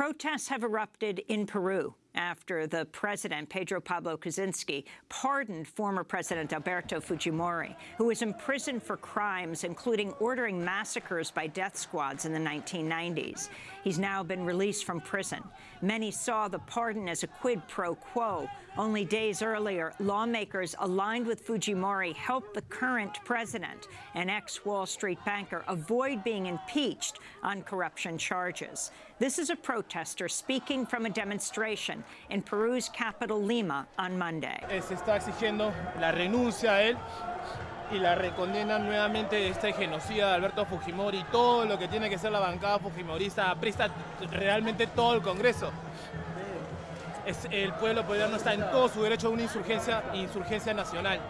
Protests have erupted in Peru after the president, Pedro Pablo Kuczynski, pardoned former President Alberto Fujimori, who was imprisoned for crimes including ordering massacres by death squads in the 1990s. He's now been released from prison. Many saw the pardon as a quid pro quo. Only days earlier, lawmakers aligned with Fujimori helped the current president, an ex-Wall Street banker, avoid being impeached on corruption charges. This is a protester speaking from a demonstration in Peru's capital, Lima, on Monday. Se está exigiendo la renuncia a él y la recondena nuevamente de este genocida de Alberto Fujimori, todo lo que tiene que ser la bancada fujimorista, presta realmente todo el Congreso. Es, el pueblo peruano está en todo su derecho a una insurgencia, insurgencia nacional.